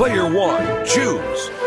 Player one, choose.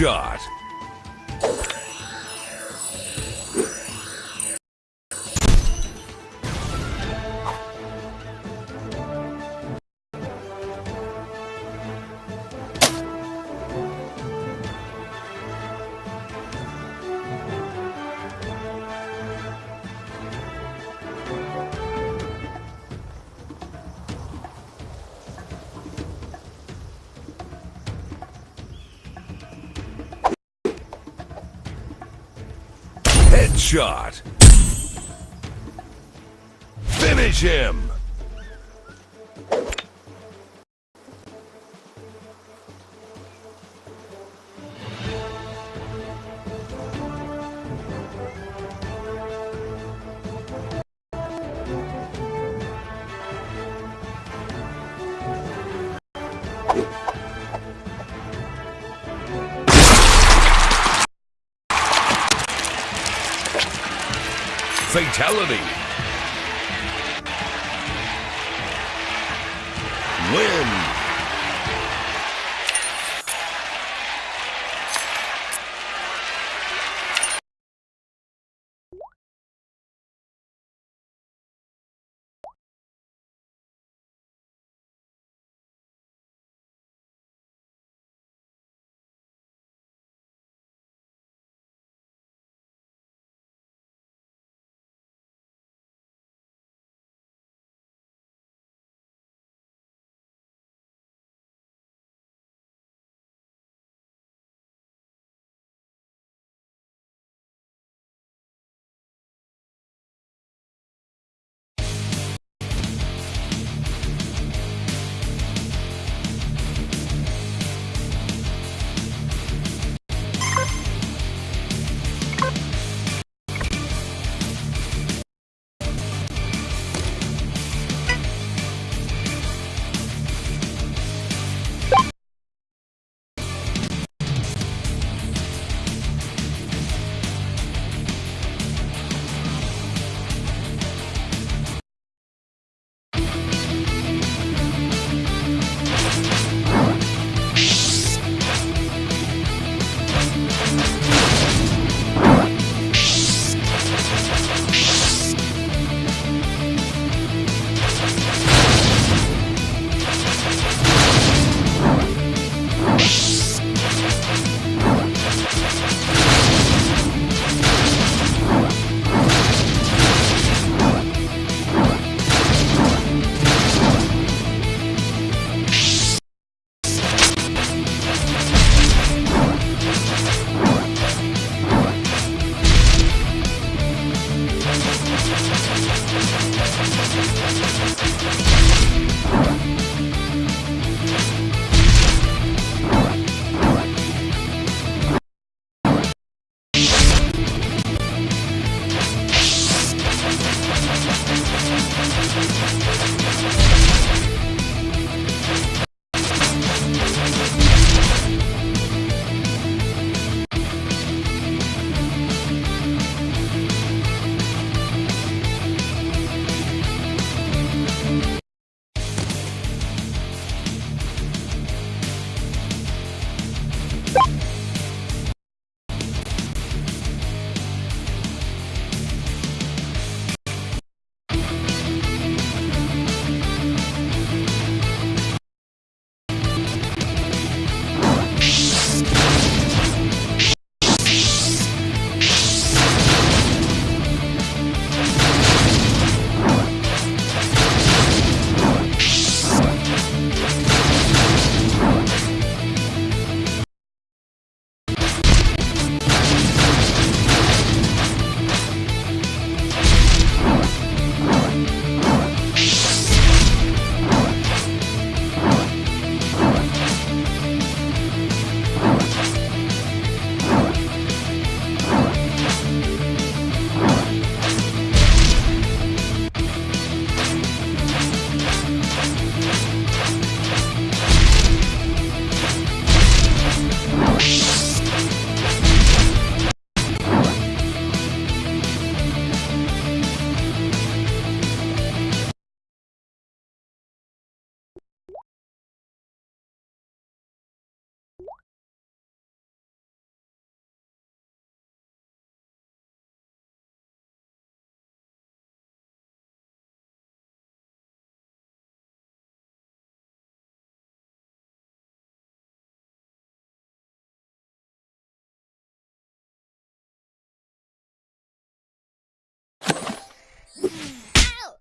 Headshot. Headshot. Finish him.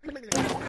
Blah, blah, blah, blah.